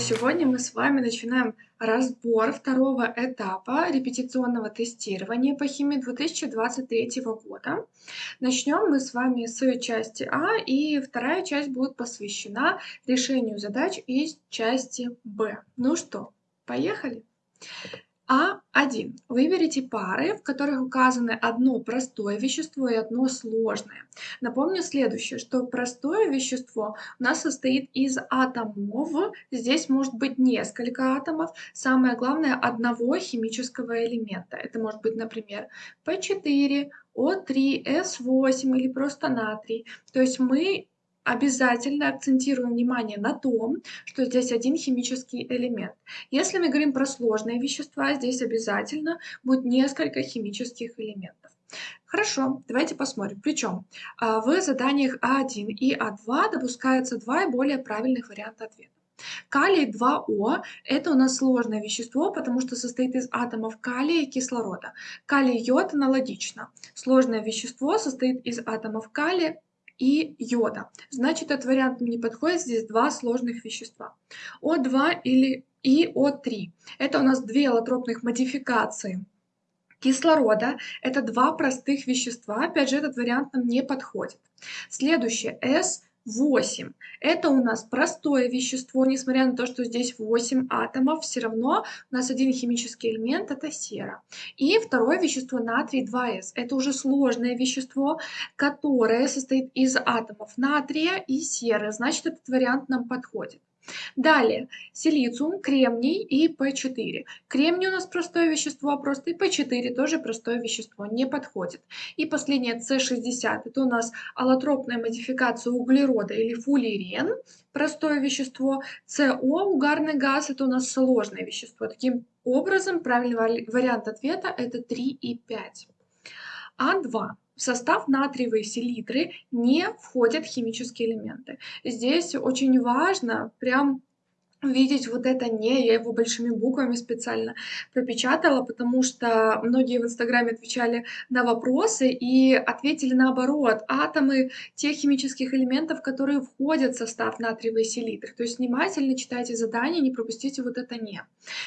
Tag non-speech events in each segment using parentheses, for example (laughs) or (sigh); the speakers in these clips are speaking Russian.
сегодня мы с вами начинаем разбор второго этапа репетиционного тестирования по химии 2023 года. Начнем мы с вами с части А, и вторая часть будет посвящена решению задач из части Б. Ну что, поехали? А1. Выберите пары, в которых указаны одно простое вещество и одно сложное. Напомню следующее, что простое вещество у нас состоит из атомов, здесь может быть несколько атомов, самое главное одного химического элемента. Это может быть, например, P4, O3, S8 или просто натрий. То есть мы обязательно акцентируем внимание на том, что здесь один химический элемент. Если мы говорим про сложные вещества, здесь обязательно будет несколько химических элементов. Хорошо, давайте посмотрим. Причем а, в заданиях А1 и А2 допускаются два и более правильных варианта ответа. Калий 2О – это у нас сложное вещество, потому что состоит из атомов калия и кислорода. Калий-йод аналогично. Сложное вещество состоит из атомов калия и йода. Значит, этот вариант не подходит, здесь два сложных вещества. О2 или и О3. Это у нас две аллотропных модификации кислорода. Это два простых вещества. Опять же, этот вариант нам не подходит. Следующее. S 8. Это у нас простое вещество, несмотря на то, что здесь 8 атомов, все равно у нас один химический элемент – это сера. И второе вещество натрий 2С. Это уже сложное вещество, которое состоит из атомов натрия и серы. Значит, этот вариант нам подходит. Далее, силициум, кремний и P4. Кремний у нас простое вещество, просто и P4 тоже простое вещество, не подходит. И последнее C60, это у нас аллотропная модификация углерода или фуллерен, простое вещество. СО, угарный газ, это у нас сложное вещество. Таким образом, правильный вариант ответа это 3 и 5. А2. В состав натриевой селитры не входят химические элементы. Здесь очень важно прям видеть вот это «не», я его большими буквами специально пропечатала, потому что многие в Инстаграме отвечали на вопросы и ответили наоборот. Атомы тех химических элементов, которые входят в состав натриевой селитры. То есть внимательно читайте задание, не пропустите вот это «не».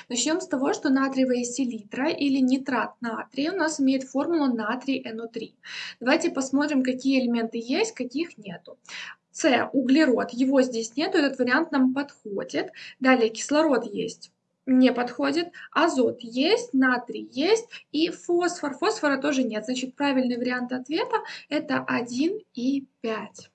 Начнем с того, что натриевая селитра или нитрат натрия у нас имеет формулу натрий NO3. Давайте посмотрим, какие элементы есть, каких нету. С, углерод, его здесь нету, этот вариант нам подходит. Далее кислород есть, не подходит. Азот есть, натрий есть и фосфор. Фосфора тоже нет. Значит, правильный вариант ответа это 1 и 5.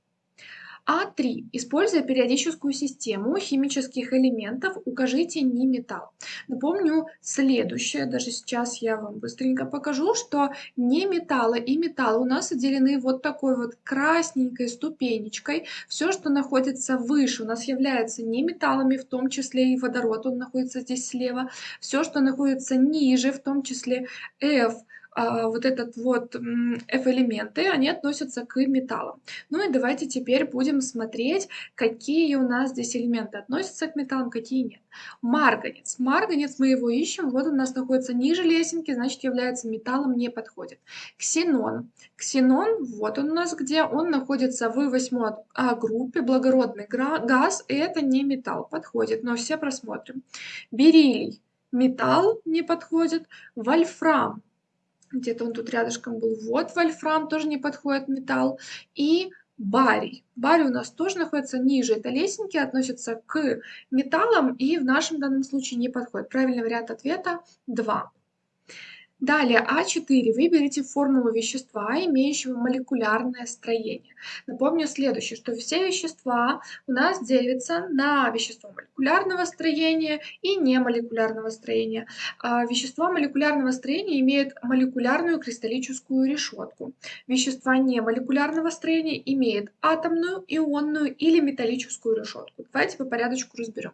А3. Используя периодическую систему химических элементов, укажите не металл. Напомню следующее, даже сейчас я вам быстренько покажу, что не металлы и металлы у нас отделены вот такой вот красненькой ступенечкой. Все, что находится выше, у нас является не металлами, в том числе и водород, он находится здесь слева. Все, что находится ниже, в том числе F, вот этот вот F-элементы, они относятся к металлам. Ну и давайте теперь будем смотреть, какие у нас здесь элементы относятся к металлам, какие нет. Марганец. Марганец мы его ищем, вот он у нас находится ниже лесенки, значит является металлом, не подходит. Ксенон. Ксенон, вот он у нас где, он находится в восьмой а, группе, благородный газ, и это не металл, подходит, но все просмотрим. Бериллий. Металл не подходит. Вольфрам где-то он тут рядышком был. Вот вольфрам тоже не подходит металл. И барий. Барий у нас тоже находится ниже этой лесенки, относится к металлам и в нашем данном случае не подходит. Правильный вариант ответа 2. Далее А4. Выберите формулу вещества, имеющего молекулярное строение. Напомню следующее, что все вещества у нас делятся на вещества молекулярного строения и немолекулярного строения. А вещества молекулярного строения имеют молекулярную кристаллическую решетку. Вещества немолекулярного строения имеют атомную, ионную или металлическую решетку. Давайте по порядочку разберем.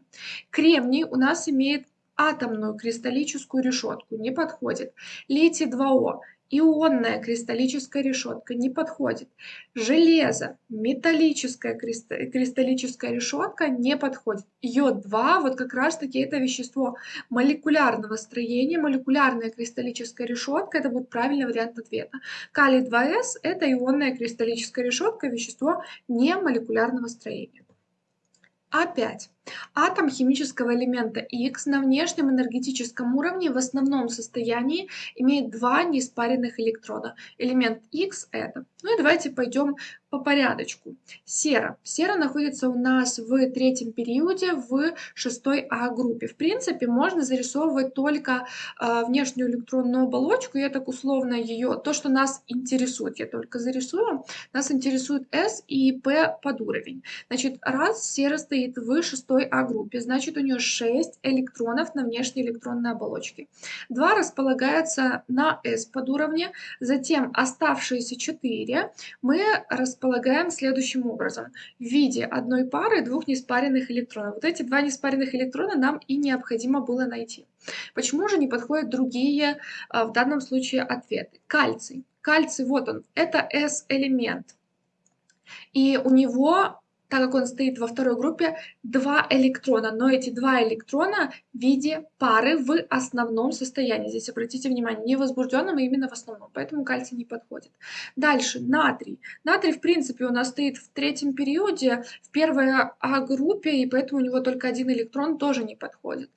Кремний у нас имеет атомную кристаллическую решетку, не подходит. Литий 2О ионная кристаллическая решетка не подходит. Железо, металлическая кристаллическая решетка не подходит. Йод-2, вот как раз таки это вещество молекулярного строения, молекулярная кристаллическая решетка, это будет правильный вариант ответа. Калий-2С это ионная кристаллическая решетка, вещество не молекулярного строения. А5. Атом химического элемента X на внешнем энергетическом уровне в основном состоянии имеет два неиспаренных электрода. Элемент X это. Ну и давайте пойдем по порядочку. Сера. Сера находится у нас в третьем периоде в шестой а-группе. В принципе, можно зарисовывать только э, внешнюю электронную оболочку. Я так условно ее, то, что нас интересует, я только зарисую. Нас интересует S и P под уровень. Значит, раз сера стоит в шестой той А-группе, значит у нее 6 электронов на внешней электронной оболочке. Два располагаются на S подуровне, затем оставшиеся 4 мы располагаем следующим образом. В виде одной пары двух неспаренных электронов. Вот эти два неспаренных электрона нам и необходимо было найти. Почему же не подходят другие а, в данном случае ответы? Кальций. Кальций, вот он, это S-элемент. И у него так как он стоит во второй группе, два электрона, но эти два электрона в виде пары в основном состоянии. Здесь обратите внимание, не возбужденном, а именно в основном, поэтому кальций не подходит. Дальше, натрий. Натрий, в принципе, у нас стоит в третьем периоде, в первой А-группе, и поэтому у него только один электрон тоже не подходит.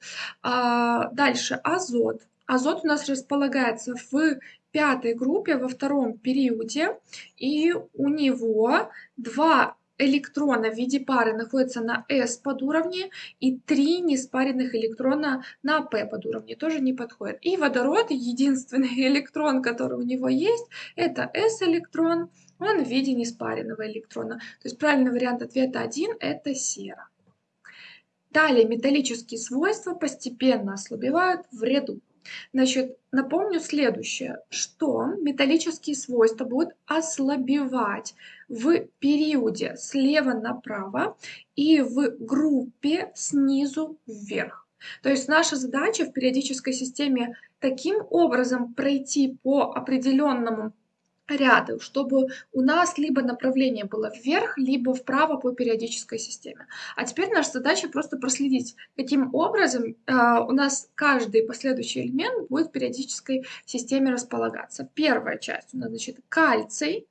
А, дальше, азот. Азот у нас располагается в пятой группе во втором периоде, и у него два электрона в виде пары находится на S подуровне и три неспаренных электрона на P подуровне тоже не подходит. И водород, единственный (laughs) электрон, который у него есть, это S-электрон, он в виде неспаренного электрона. То есть правильный вариант ответа 1 это сера. Далее металлические свойства постепенно ослабевают в ряду. Значит, напомню следующее, что металлические свойства будут ослабевать в периоде слева направо и в группе снизу вверх. То есть наша задача в периодической системе таким образом пройти по определенному ряды, чтобы у нас либо направление было вверх, либо вправо по периодической системе. А теперь наша задача просто проследить, каким образом э, у нас каждый последующий элемент будет в периодической системе располагаться. Первая часть у нас, значит, кальций,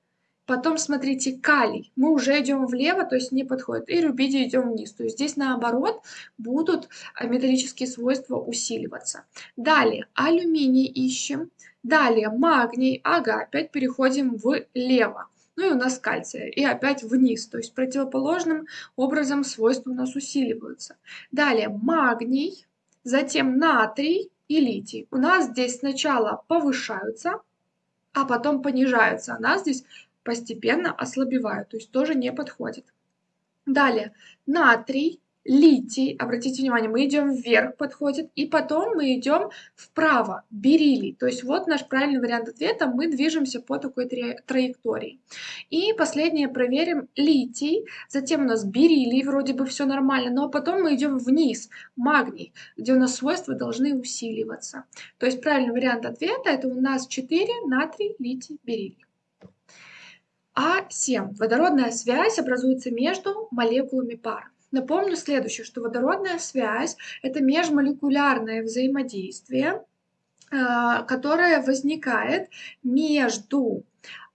Потом смотрите, калий. Мы уже идем влево, то есть не подходит. И рубидий идем вниз. То есть здесь наоборот будут э, металлические свойства усиливаться. Далее алюминий ищем. Далее магний, ага, опять переходим влево. Ну и у нас кальция, и опять вниз, то есть противоположным образом свойства у нас усиливаются. Далее магний, затем натрий и литий. У нас здесь сначала повышаются, а потом понижаются. А нас здесь постепенно ослабевают, то есть тоже не подходит. Далее натрий, литий, обратите внимание, мы идем вверх, подходит, и потом мы идем вправо, бериллий. То есть вот наш правильный вариант ответа, мы движемся по такой траектории. И последнее проверим литий, затем у нас бериллий, вроде бы все нормально, но потом мы идем вниз, магний, где у нас свойства должны усиливаться. То есть правильный вариант ответа это у нас 4, натрий, литий, бериллий. А7. Водородная связь образуется между молекулами пар. Напомню следующее, что водородная связь – это межмолекулярное взаимодействие, а, которое возникает между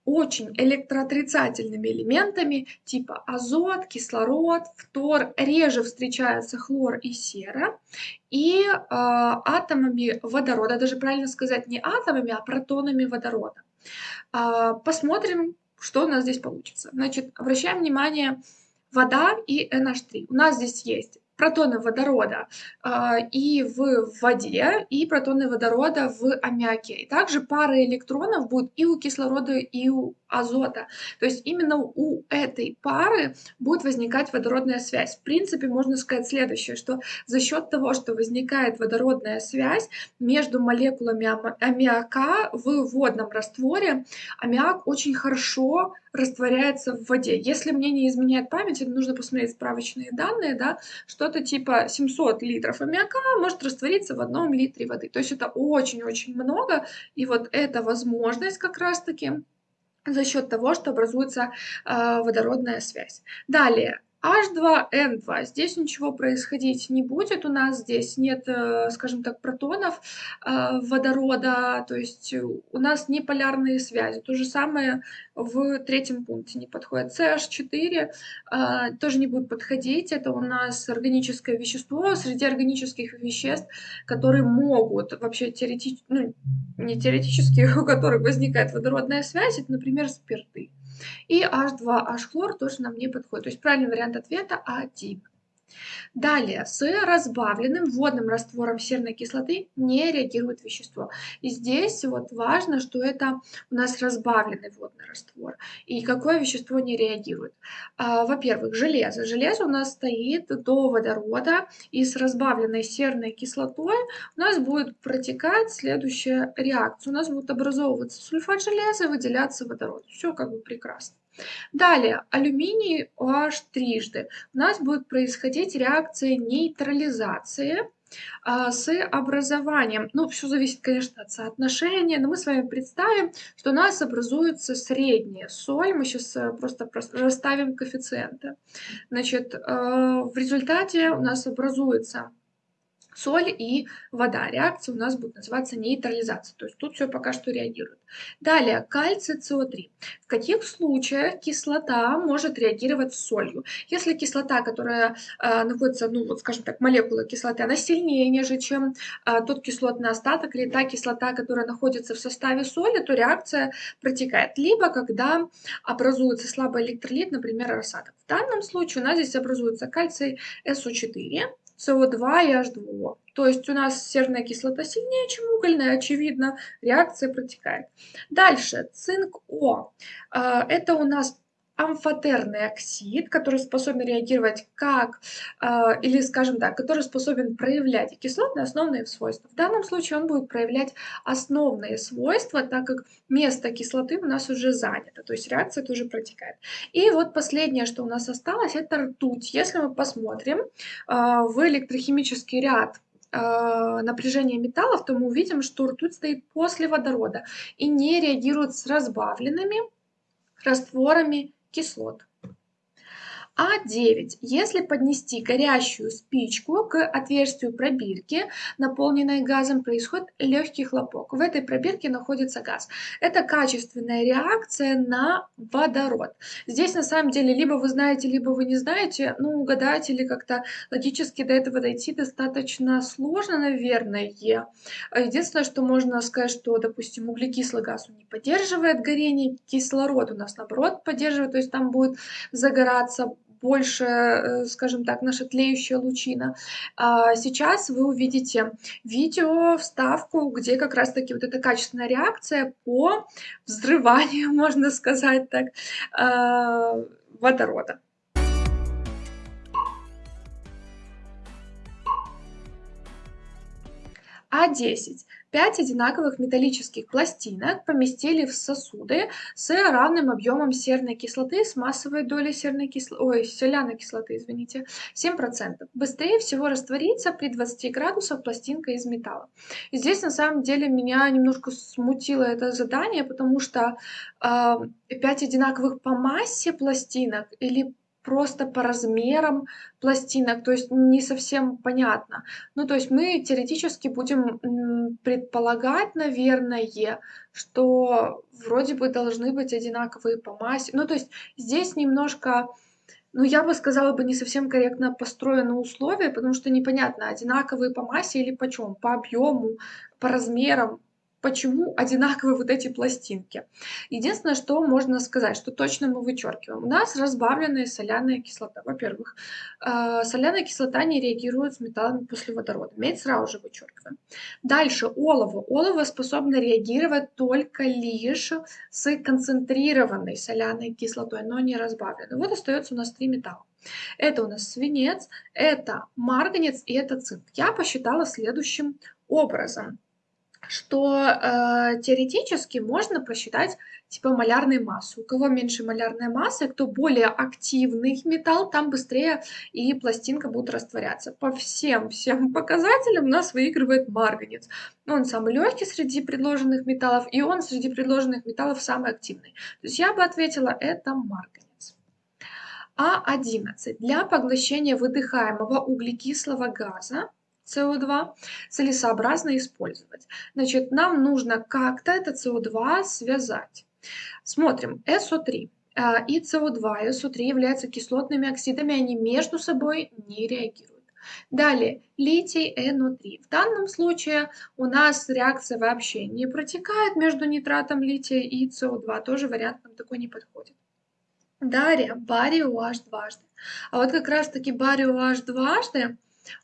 очень электроотрицательными элементами типа азот, кислород, фтор, реже встречаются хлор и сера, и э, атомами водорода, даже правильно сказать не атомами, а протонами водорода. Э, посмотрим, что у нас здесь получится. Значит, обращаем внимание, вода и NH3. У нас здесь есть протоны водорода э, и в воде, и протоны водорода в аммиаке. И также пары электронов будут и у кислорода, и у азота. То есть именно у этой пары будет возникать водородная связь. В принципе, можно сказать следующее, что за счет того, что возникает водородная связь между молекулами аммиака в водном растворе, аммиак очень хорошо растворяется в воде. Если мне не изменяет память, нужно посмотреть справочные данные, да, что-то типа 700 литров аммиака может раствориться в одном литре воды. То есть это очень-очень много, и вот эта возможность как раз-таки за счет того, что образуется э, водородная связь. Далее, H2N2. Здесь ничего происходить не будет. У нас здесь нет, э, скажем так, протонов э, водорода, то есть у нас не полярные связи. То же самое в третьем пункте не подходит. CH4 э, тоже не будет подходить. Это у нас органическое вещество среди органических веществ, которые могут вообще теоретически, ну, не теоретически, (laughs) у которых возникает водородная связь, это, например, спирты. И H2H хлор тоже нам не подходит. То есть правильный вариант ответа А1. Далее, с разбавленным водным раствором серной кислоты не реагирует вещество. И здесь вот важно, что это у нас разбавленный водный раствор. И какое вещество не реагирует? А, Во-первых, железо. Железо у нас стоит до водорода, и с разбавленной серной кислотой у нас будет протекать следующая реакция. У нас будет образовываться сульфат железа и выделяться водород. Все как бы прекрасно. Далее, алюминий OH трижды. У нас будет происходить реакция нейтрализации а, с образованием. Ну, все зависит, конечно, от соотношения, но мы с вами представим, что у нас образуется средняя соль. Мы сейчас э, просто расставим коэффициенты. Значит, э, в результате у нас образуется соль и вода. Реакция у нас будет называться нейтрализация, то есть тут все пока что реагирует. Далее, кальций СО3. В каких случаях кислота может реагировать с солью? Если кислота, которая э, находится, ну вот скажем так, молекула кислоты, она сильнее, нежели чем э, тот кислотный остаток или та кислота, которая находится в составе соли, то реакция протекает. Либо когда образуется слабый электролит, например, рассадок. В данном случае у нас здесь образуется кальций СО4, СО2 и H2O. То есть у нас серная кислота сильнее, чем угольная, очевидно, реакция протекает. Дальше, цинк О. А, это у нас амфотерный оксид, который способен реагировать как, э, или скажем так, который способен проявлять кислотные основные свойства. В данном случае он будет проявлять основные свойства, так как место кислоты у нас уже занято, то есть реакция тоже протекает. И вот последнее, что у нас осталось, это ртуть. Если мы посмотрим э, в электрохимический ряд э, напряжения металлов, то мы увидим, что ртуть стоит после водорода и не реагирует с разбавленными растворами кислот. А9. Если поднести горящую спичку к отверстию пробирки, наполненной газом, происходит легкий хлопок. В этой пробирке находится газ. Это качественная реакция на водород. Здесь на самом деле либо вы знаете, либо вы не знаете. Ну, угадать или как-то логически до этого дойти достаточно сложно, наверное. Единственное, что можно сказать, что, допустим, углекислый газ не поддерживает горение, кислород у нас наоборот поддерживает, то есть там будет загораться больше, э, скажем так, наша тлеющая лучина. А сейчас вы увидите видео, вставку, где как раз-таки вот эта качественная реакция по взрыванию, (laughs) можно сказать так, а, водорода. А10. Пять одинаковых металлических пластинок поместили в сосуды с равным объемом серной кислоты с массовой долей серной кислоты, ой, соляной кислоты, извините, 7%. Быстрее всего растворится при 20 градусах пластинка из металла. И здесь на самом деле меня немножко смутило это задание, потому что э, 5 одинаковых по массе пластинок или просто по размерам пластинок, то есть не совсем понятно. Ну, то есть мы теоретически будем предполагать, наверное, что вроде бы должны быть одинаковые по массе. Ну, то есть здесь немножко, ну, я бы сказала бы, не совсем корректно построены условия, потому что непонятно, одинаковые по массе или по чем, по объему, по размерам почему одинаковые вот эти пластинки. Единственное, что можно сказать, что точно мы вычеркиваем. У нас разбавленная соляная кислота. Во-первых, э, соляная кислота не реагирует с металлами после водорода. Медь сразу же вычеркиваем. Дальше олово. Олово способно реагировать только лишь с концентрированной соляной кислотой, но не разбавленной. Вот остается у нас три металла. Это у нас свинец, это марганец и это цинк. Я посчитала следующим образом. Что э, теоретически можно просчитать типа малярной массы. У кого меньше малярная масса, кто более активный металл, там быстрее и пластинка будет растворяться. По всем всем (laughs) показателям у нас выигрывает марганец. Он самый легкий среди предложенных металлов, и он среди предложенных металлов самый активный. То есть я бы ответила, это марганец. А11. Для поглощения выдыхаемого углекислого газа СО2 целесообразно использовать. Значит, нам нужно как-то это СО2 связать. Смотрим, СО3 а, и СО2 и СО3 являются кислотными оксидами, они между собой не реагируют. Далее, литий НО3. В данном случае у нас реакция вообще не протекает между нитратом лития и СО2. Тоже вариант нам такой не подходит. Далее, барий OH дважды. А вот как раз таки барий OH дважды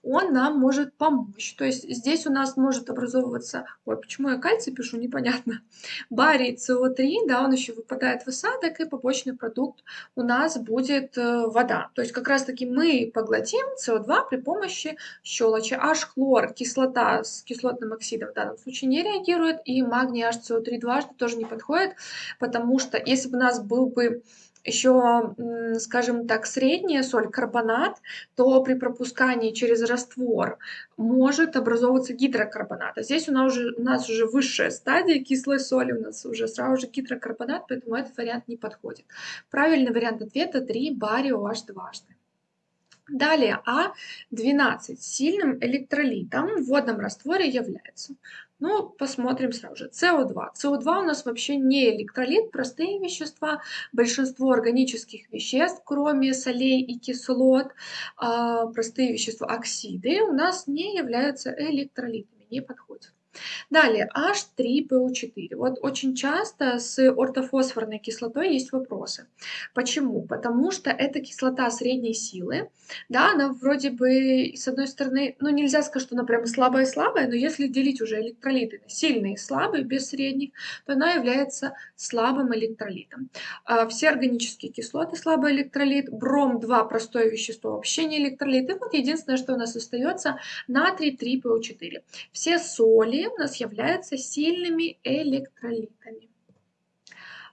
он нам может помочь. То есть здесь у нас может образовываться, ой, почему я кальций пишу, непонятно, (laughs) барий СО3, да, он еще выпадает в осадок, и побочный продукт у нас будет э, вода. То есть как раз-таки мы поглотим СО2 при помощи щелочи. H-хлор, кислота с кислотным оксидом в данном случае не реагирует, и магний HCO3 дважды тоже не подходит, потому что если бы у нас был бы еще, скажем так, средняя соль, карбонат, то при пропускании через раствор может образовываться гидрокарбонат. А здесь у нас уже, у нас уже высшая стадия кислой соли, у нас уже сразу же гидрокарбонат, поэтому этот вариант не подходит. Правильный вариант ответа 3 барио H дважды. Далее А12 сильным электролитом в водном растворе является. Ну, посмотрим сразу же. СО2. СО2 у нас вообще не электролит, простые вещества. Большинство органических веществ, кроме солей и кислот, а, простые вещества, оксиды, у нас не являются электролитами, не подходят. Далее, H3PO4. Вот очень часто с ортофосфорной кислотой есть вопросы. Почему? Потому что это кислота средней силы. Да, она вроде бы, с одной стороны, ну нельзя сказать, что она прям слабая-слабая, но если делить уже электролиты на сильные и слабые, без средних, то она является слабым электролитом. А все органические кислоты слабый электролит, бром-2 простое вещество вообще не электролит. И вот единственное, что у нас остается, натрий 3PO4. Все соли у нас являются сильными электролитами.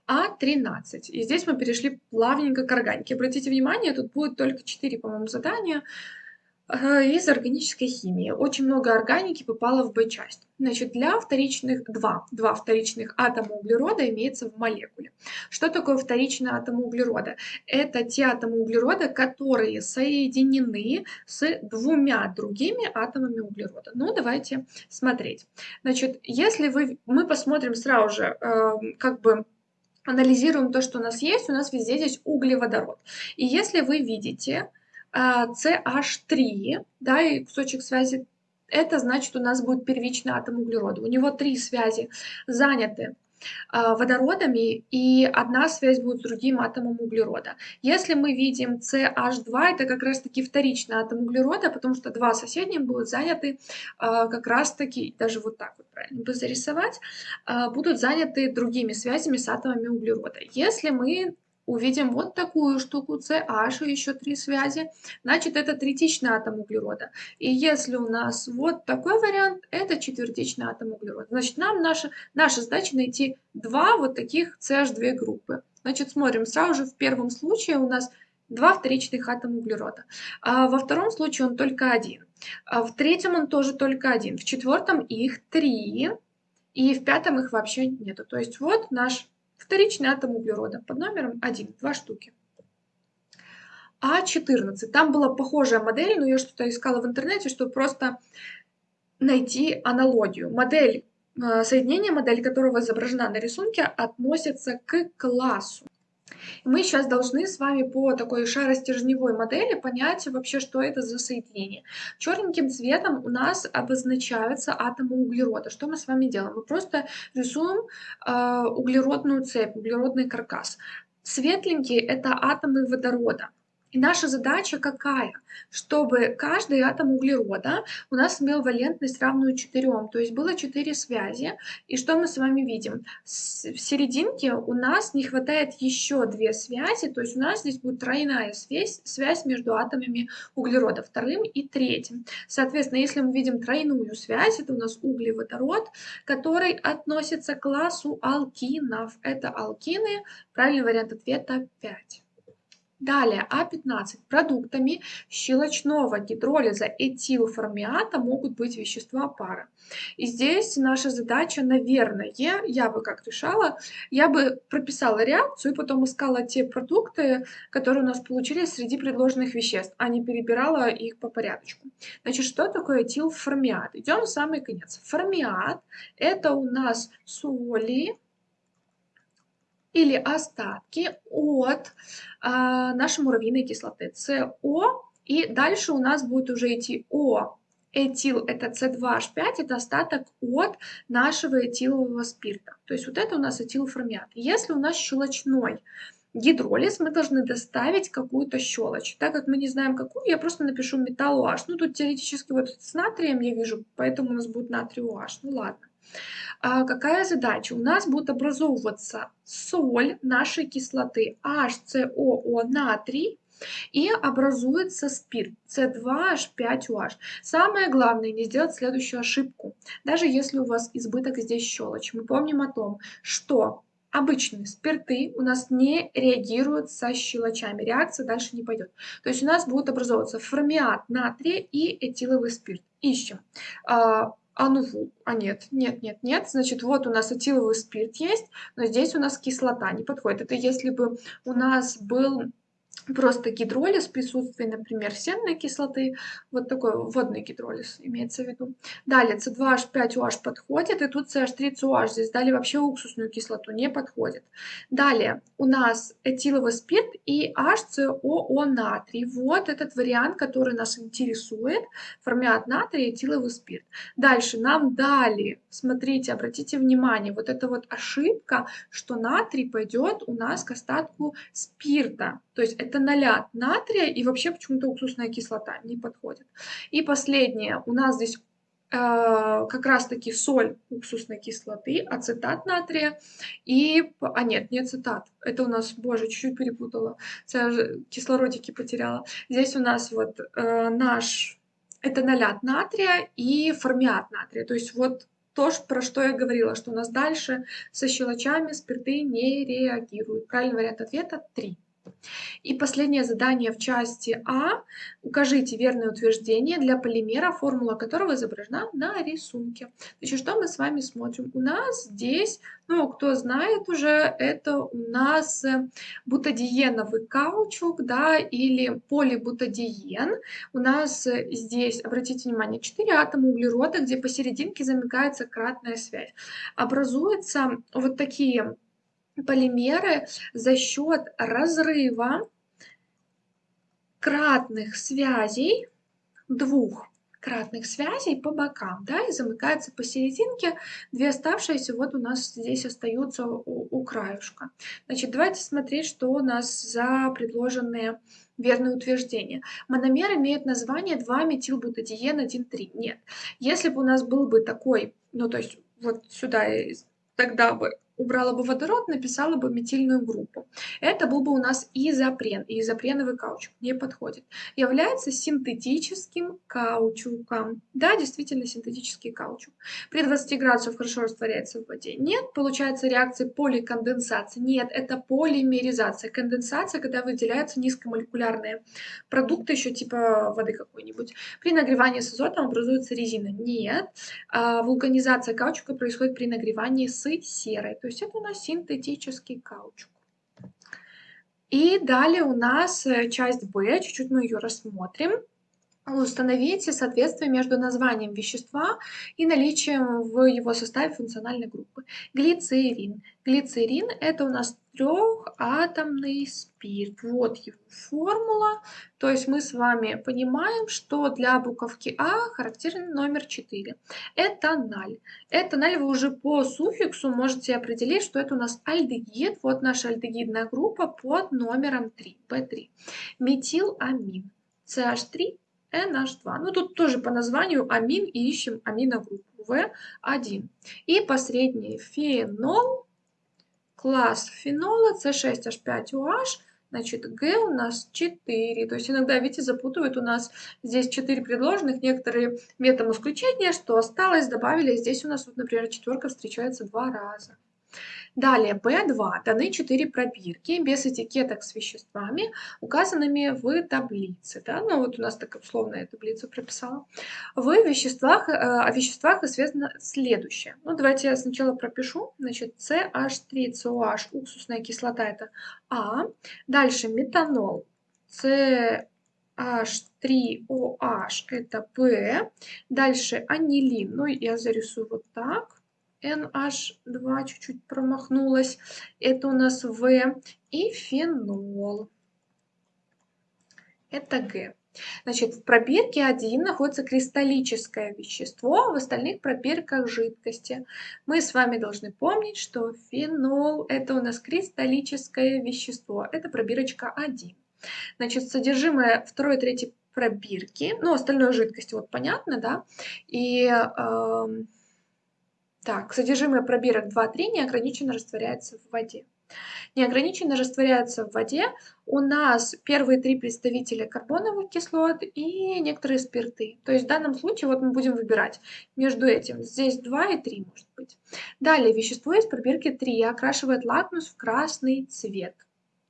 А13. И здесь мы перешли плавненько к органике. Обратите внимание, тут будет только 4, по-моему, задания из органической химии. Очень много органики попало в Б-часть. Значит, для вторичных, два, два вторичных атома углерода имеется в молекуле. Что такое вторичный атом углерода? Это те атомы углерода, которые соединены с двумя другими атомами углерода. Ну, давайте смотреть. Значит, если вы, мы посмотрим сразу же, э, как бы анализируем то, что у нас есть, у нас везде здесь углеводород. И если вы видите, CH3, да, и кусочек связи, это значит у нас будет первичный атом углерода. У него три связи заняты а, водородами, и одна связь будет с другим атомом углерода. Если мы видим CH2, это как раз-таки вторичный атом углерода, потому что два соседних будут заняты а, как раз-таки, даже вот так вот правильно бы зарисовать, а, будут заняты другими связями с атомами углерода. Если мы увидим вот такую штуку CH еще три связи, значит это третичный атом углерода. И если у нас вот такой вариант, это четвертичный атом углерода. Значит, нам наша, наша задача найти два вот таких CH2 группы. Значит, смотрим, сразу же в первом случае у нас два вторичных атома углерода. А во втором случае он только один. А в третьем он тоже только один. В четвертом их три. И в пятом их вообще нету. То есть вот наш Вторичный атом углерода под номером 1, два штуки. А14. Там была похожая модель, но я что-то искала в интернете, чтобы просто найти аналогию. Модель, э, соединение, модель которого изображена на рисунке, относится к классу. Мы сейчас должны с вами по такой шаростержневой модели понять вообще, что это за соединение. Черненьким цветом у нас обозначаются атомы углерода. Что мы с вами делаем? Мы просто рисуем э, углеродную цепь, углеродный каркас. Светленькие – это атомы водорода. И наша задача какая? Чтобы каждый атом углерода у нас имел валентность равную 4, то есть было 4 связи. И что мы с вами видим? в серединке у нас не хватает еще 2 связи, то есть у нас здесь будет тройная связь, связь между атомами углерода, вторым и третьим. Соответственно, если мы видим тройную связь, это у нас углеводород, который относится к классу алкинов. Это алкины, правильный вариант ответа 5. Далее, А15. Продуктами щелочного гидролиза этилформиата могут быть вещества пара. И здесь наша задача, наверное, я бы как решала, я бы прописала реакцию и потом искала те продукты, которые у нас получились среди предложенных веществ, а не перебирала их по порядочку. Значит, что такое этилформиат? Идем в самый конец. Формиат – это у нас соли, или остатки от а, нашей муравьиной кислоты СО. И дальше у нас будет уже идти О. Этил это С2H5, это остаток от нашего этилового спирта. То есть вот это у нас этилформиат. Если у нас щелочной гидролиз, мы должны доставить какую-то щелочь. Так как мы не знаем какую, я просто напишу металл OH. Ну тут теоретически вот с натрием я вижу, поэтому у нас будет натрий OH. Ну ладно. А какая задача? У нас будет образовываться соль нашей кислоты HCOO натрий и образуется спирт C2H5OH. Самое главное не сделать следующую ошибку. Даже если у вас избыток здесь щелочь, мы помним о том, что обычные спирты у нас не реагируют со щелочами. Реакция дальше не пойдет. То есть у нас будет образовываться формиат натрия и этиловый спирт. Ищем. А, ну, а нет, нет, нет, нет. Значит, вот у нас этиловый спирт есть, но здесь у нас кислота не подходит. Это если бы у нас был просто гидролиз в присутствии, например, сенной кислоты, вот такой водный гидролиз имеется в виду. Далее C2H5OH подходит, и тут CH3COH, здесь дали вообще уксусную кислоту, не подходит. Далее у нас этиловый спирт и HCOO натрий. Вот этот вариант, который нас интересует, формиат натрия и этиловый спирт. Дальше нам дали, смотрите, обратите внимание, вот эта вот ошибка, что натрий пойдет у нас к остатку спирта. То есть это налят натрия и вообще почему-то уксусная кислота не подходит. И последнее, у нас здесь э, как раз-таки соль уксусной кислоты, ацетат натрия и... А нет, не ацетат, это у нас, боже, чуть-чуть перепутала, кислородики потеряла. Здесь у нас вот э, наш... Это налят натрия и формиат натрия, то есть вот то, про что я говорила, что у нас дальше со щелочами спирты не реагируют. Правильный вариант ответа 3. И последнее задание в части А. Укажите верное утверждение для полимера, формула которого изображена на рисунке. Значит, что мы с вами смотрим? У нас здесь, ну, кто знает уже, это у нас бутадиеновый каучук, да, или полибутадиен. У нас здесь, обратите внимание, 4 атома углерода, где посерединке замыкается кратная связь. Образуются вот такие полимеры за счет разрыва кратных связей, двух кратных связей по бокам, да, и замыкается посерединке, две оставшиеся вот у нас здесь остаются у, у краюшка. Значит, давайте смотреть, что у нас за предложенные верные утверждения. Мономер имеет название 2-метилбутадиен 1,3. Нет. Если бы у нас был бы такой, ну то есть вот сюда тогда бы убрала бы водород, написала бы метильную группу. Это был бы у нас изопрен, и изопреновый каучук не подходит. Является синтетическим каучуком. Да, действительно синтетический каучук. При 20 градусах хорошо растворяется в воде. Нет, получается реакция поликонденсации. Нет, это полимеризация. Конденсация, когда выделяются низкомолекулярные продукты, еще типа воды какой-нибудь. При нагревании с азотом образуется резина. Нет, а вулканизация каучука происходит при нагревании с серой то есть это у нас синтетический каучук. И далее у нас э, часть Б, чуть-чуть мы ее рассмотрим. Установите соответствие между названием вещества и наличием в его составе функциональной группы. Глицерин. Глицерин – это у нас трехатомный спирт. Вот его формула. То есть мы с вами понимаем, что для буковки А характерен номер 4. Этаналь. Этаналь вы уже по суффиксу можете определить, что это у нас альдегид. Вот наша альдегидная группа под номером 3, P3. Метиламин. CH3 NH2. Ну, тут тоже по названию амин и ищем аминогруппу В1. И последний фенол, класс фенола C6H5OH, значит, Г у нас 4. То есть иногда, видите, запутывают у нас здесь 4 предложенных, некоторые методом исключения, что осталось, добавили. Здесь у нас, вот, например, четверка встречается два раза. Далее, B2. Даны 4 пробирки без этикеток с веществами, указанными в таблице. Да? Ну, вот у нас такая условная таблица прописала. В веществах, э, о веществах известно следующее. Ну, давайте я сначала пропишу. Значит, CH3COH, уксусная кислота, это А. Дальше метанол. CH3OH это П. Дальше анилин. Ну, я зарисую вот так. NH2 чуть-чуть промахнулась. Это у нас В. И фенол. Это Г. Значит, в пробирке 1 находится кристаллическое вещество, в остальных пробирках жидкости. Мы с вами должны помнить, что фенол – это у нас кристаллическое вещество. Это пробирочка 1. Значит, содержимое второй и третьей пробирки, ну, остальное жидкости, вот понятно, да, и э, так, содержимое пробирок 2-3 неограниченно растворяется в воде. Неограниченно растворяются в воде у нас первые три представителя карбоновых кислот и некоторые спирты. То есть в данном случае вот мы будем выбирать между этим. Здесь 2 и 3 может быть. Далее вещество из пробирки 3 окрашивает лакмус в красный цвет.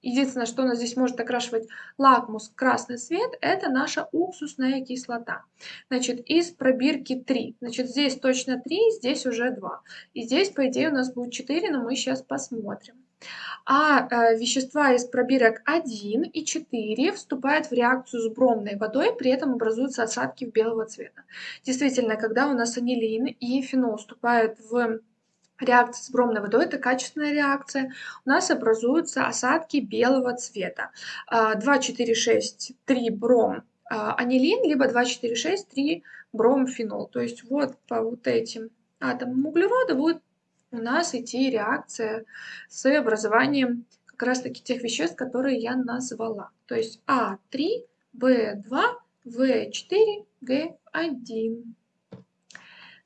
Единственное, что у нас здесь может окрашивать лакмус красный цвет, это наша уксусная кислота. Значит, из пробирки 3. Значит, здесь точно 3, здесь уже 2. И здесь, по идее, у нас будет 4, но мы сейчас посмотрим. А э, вещества из пробирок 1 и 4 вступают в реакцию с бромной водой, при этом образуются осадки белого цвета. Действительно, когда у нас анилин и фенол вступают в реакция с бромной водой – это качественная реакция. У нас образуются осадки белого цвета. 2, 4, 6, 3 бром а, анилин, либо 2, 4, 6, 3 бром фенол. То есть вот по вот этим атомам углерода будет у нас идти реакция с образованием как раз таки тех веществ, которые я назвала. То есть А3, В2, В4, Г1.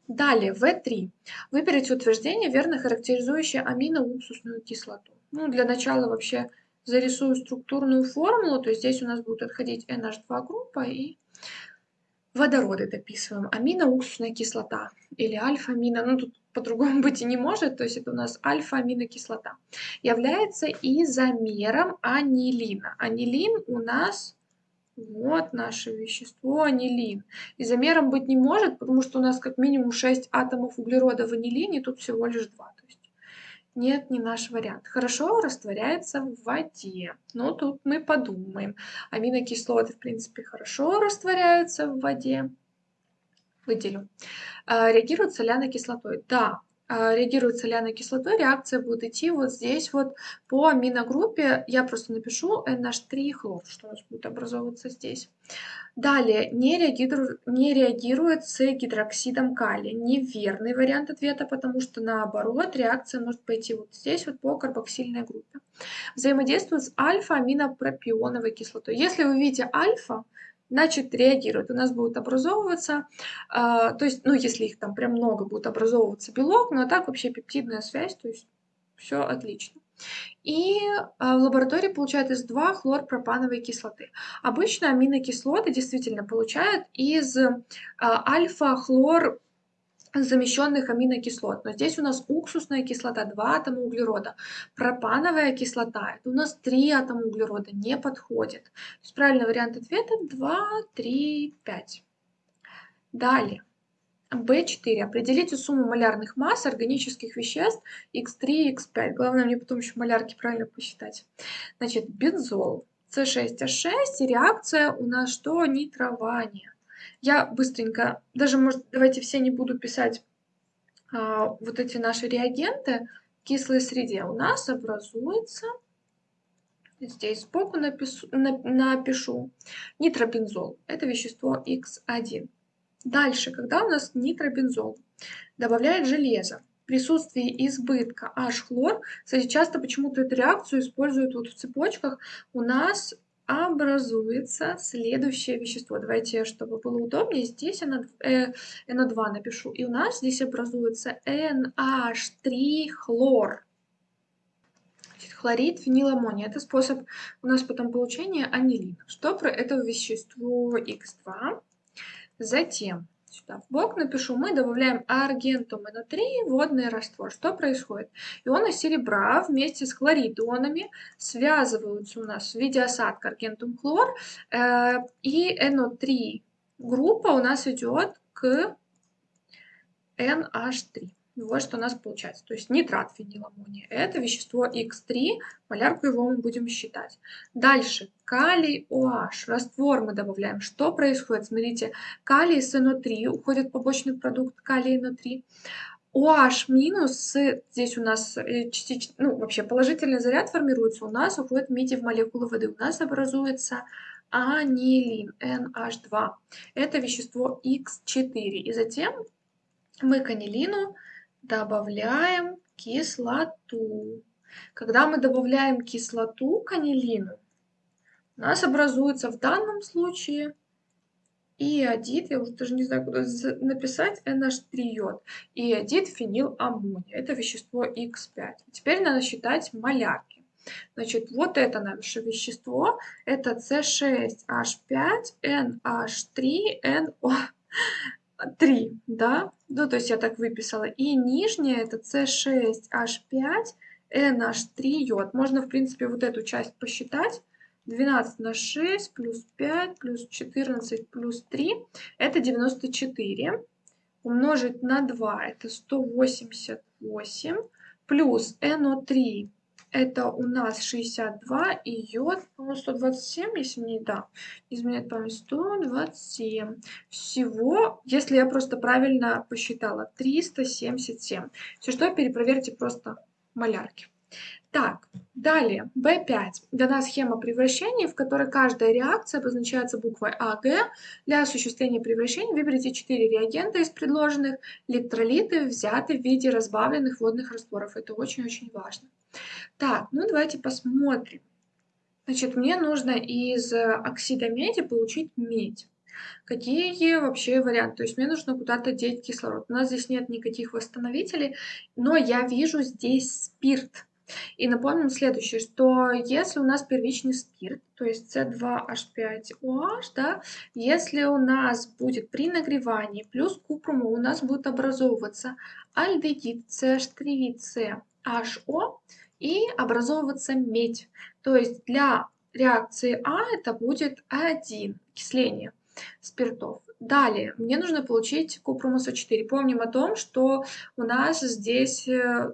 Далее, В3. Выберите утверждение, верно характеризующее аминоуксусную кислоту. Ну, для начала вообще зарисую структурную формулу, то есть здесь у нас будет отходить NH2 группа и водороды дописываем. Аминоуксусная кислота или альфа-амино, ну тут по-другому (laughs) быть и не может, то есть это у нас альфа-аминокислота, является изомером анилина. Анилин у нас вот наше вещество анилин. Изомером быть не может, потому что у нас как минимум 6 атомов углерода в анилине, тут всего лишь 2. То есть нет, не наш вариант. Хорошо растворяется в воде. Но тут мы подумаем. Аминокислоты, в принципе, хорошо растворяются в воде. Выделю. А, реагируют соляной кислотой. Да, а, реагирует соляной кислотой, реакция будет идти вот здесь вот по аминогруппе. Я просто напишу NH3 хлор, что у нас будет образовываться здесь. Далее, не реагирует, не реагирует с гидроксидом калия. Неверный вариант ответа, потому что наоборот реакция может пойти вот здесь вот по карбоксильной группе. Взаимодействует с альфа-аминопропионовой кислотой. Если вы видите альфа, значит реагируют. У нас будет образовываться, э, то есть, ну, если их там прям много, будет образовываться белок, но так вообще пептидная связь, то есть все отлично. И э, в лаборатории получают из 2 хлорпропановой кислоты. Обычно аминокислоты действительно получают из э, альфа-хлор замещенных аминокислот. Но здесь у нас уксусная кислота, 2 атома углерода. Пропановая кислота, у нас 3 атома углерода, не подходит. То есть правильный вариант ответа 2, 3, 5. Далее. B4. Определите сумму малярных масс органических веществ X3 и X5. Главное мне потом еще малярки правильно посчитать. Значит, бензол. С6H6 и реакция у нас что? Нитрование. Я быстренько, даже, может, давайте все не буду писать а, вот эти наши реагенты в кислой среде. У нас образуется, здесь сбоку напишу, напишу нитробензол. Это вещество X1. Дальше, когда у нас нитробензол добавляет железо, присутствии избытка H-хлор, кстати, часто почему-то эту реакцию используют вот в цепочках, у нас образуется следующее вещество. Давайте, чтобы было удобнее, здесь NO2 э, напишу. И у нас здесь образуется NH3-хлор. Хлорид фениламония. Это способ у нас потом получения анилина. Что про это вещество X2? Затем сюда в бок напишу, мы добавляем аргентум НО3, водный раствор. Что происходит? Ионы серебра вместе с хлоридонами связываются у нас в виде осадка аргентум хлор, э, и НО3 группа у нас идет к NH3. Вот что у нас получается. То есть нитрат фениламония. Это вещество X3. Малярку его мы будем считать. Дальше. Калий OH. Раствор мы добавляем. Что происходит? Смотрите. Калий с NO3. Уходит побочный продукт калий NO3. OH минус, здесь у нас э, частично, ну вообще положительный заряд формируется, у нас уходит меди в молекулы воды, у нас образуется анилин, NH2. Это вещество X4. И затем мы к анилину добавляем кислоту. Когда мы добавляем кислоту к анилину, у нас образуется в данном случае иодид, я уже даже не знаю, куда написать, NH3-йод, иодид фениламония. Это вещество X5. Теперь надо считать малярки. Значит, вот это наше вещество, это C6H5NH3NO. (laughs) 3, да, ну то есть я так выписала. И нижняя это C6H5NH3 йод. Можно, в принципе, вот эту часть посчитать. 12 на 6 плюс 5 плюс 14 плюс 3 это 94. Умножить на 2 это 188 плюс NO3 это у нас 62 и йод, по 127, если не да, изменяет память, 127. Всего, если я просто правильно посчитала, 377. Все что, перепроверьте просто малярки. Так, далее, B5. Дана схема превращения, в которой каждая реакция обозначается буквой АГ. Для осуществления превращения выберите 4 реагента из предложенных. Электролиты взяты в виде разбавленных водных растворов. Это очень-очень важно. Так, ну давайте посмотрим. Значит, мне нужно из оксида меди получить медь. Какие вообще варианты? То есть мне нужно куда-то деть кислород. У нас здесь нет никаких восстановителей, но я вижу здесь спирт. И напомним следующее, что если у нас первичный спирт, то есть C2H5OH, да, если у нас будет при нагревании плюс купрума, у нас будет образовываться альдегид CH3CHO, и образовываться медь. То есть для реакции А это будет 1 окисление спиртов. Далее, мне нужно получить купрумуса 4. Помним о том, что у нас здесь э,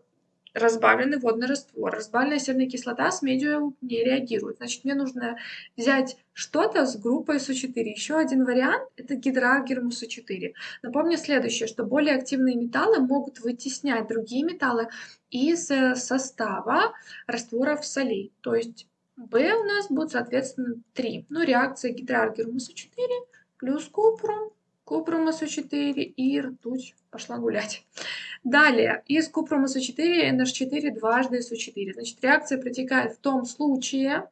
разбавленный водный раствор. Разбавленная серная кислота с медью не реагирует. Значит, мне нужно взять что-то с группой СО4. Еще один вариант – это гидрогерм СО4. Напомню следующее, что более активные металлы могут вытеснять другие металлы из э, состава растворов солей. То есть B у нас будет, соответственно, 3. Ну, реакция гидрогерм СО4 плюс купрум, купрум СО4 и ртуть пошла гулять. Далее, из купрума СО4 NH4 дважды СО4. Значит, реакция протекает в том случае,